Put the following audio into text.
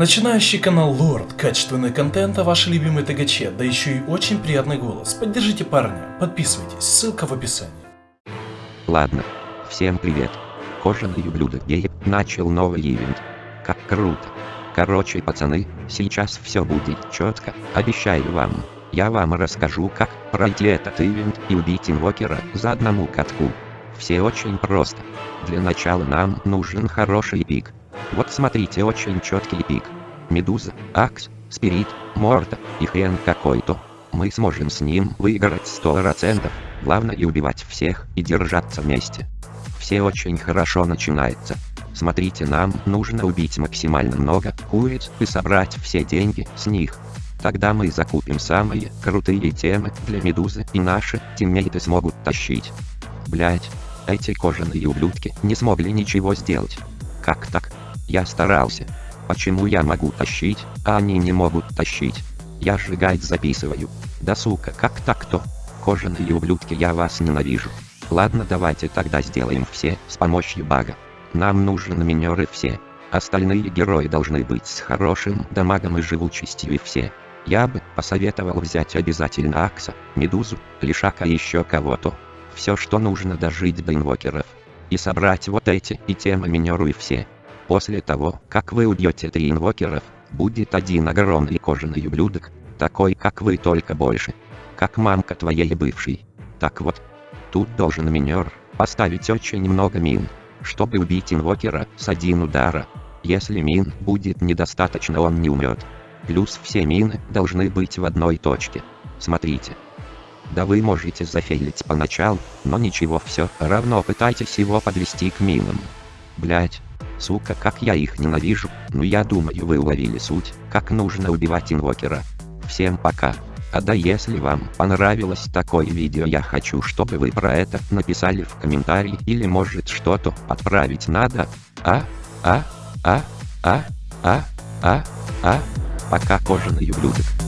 Начинающий канал Лорд, качественный контент о вашей любимой ТГЧ, да еще и очень приятный голос. Поддержите парня, подписывайтесь, ссылка в описании. Ладно, всем привет. Кожаный блюдо геев начал новый ивент. Как круто. Короче, пацаны, сейчас все будет четко, обещаю вам. Я вам расскажу, как пройти этот ивент и убить инвокера за одному катку. Все очень просто. Для начала нам нужен хороший пик. Вот смотрите очень четкий пик. Медуза, Акс, Спирит, Морта и хрен какой-то. Мы сможем с ним выиграть 100%. Главное убивать всех и держаться вместе. Все очень хорошо начинается. Смотрите нам нужно убить максимально много куриц и собрать все деньги с них. Тогда мы закупим самые крутые темы для медузы и наши тиммейты смогут тащить. Блять, эти кожаные ублюдки не смогли ничего сделать. Как так? Я старался. Почему я могу тащить, а они не могут тащить? Я сжигать записываю. Да сука, как так-то? Кожаные ублюдки, я вас ненавижу. Ладно, давайте тогда сделаем все с помощью бага. Нам нужны минеры все. Остальные герои должны быть с хорошим дамагом и живучестью и все. Я бы посоветовал взять обязательно Акса, Медузу, Лишака и еще кого-то. Все, что нужно дожить до инвокеров. И собрать вот эти и темы минеру и все. После того, как вы убьете три инвокеров, будет один огромный кожаный ублюдок, такой как вы только больше. Как мамка твоей бывшей. Так вот. Тут должен минер поставить очень много мин, чтобы убить инвокера с один удара. Если мин будет недостаточно он не умрет. Плюс все мины должны быть в одной точке. Смотрите. Да вы можете зафейлить поначалу, но ничего все равно пытайтесь его подвести к минам. Блять. Сука, как я их ненавижу, но я думаю вы уловили суть, как нужно убивать инвокера. Всем пока. А да если вам понравилось такое видео я хочу чтобы вы про это написали в комментарии или может что-то подправить надо. А, а, а, а, а, а, а, пока кожаный ублюдок.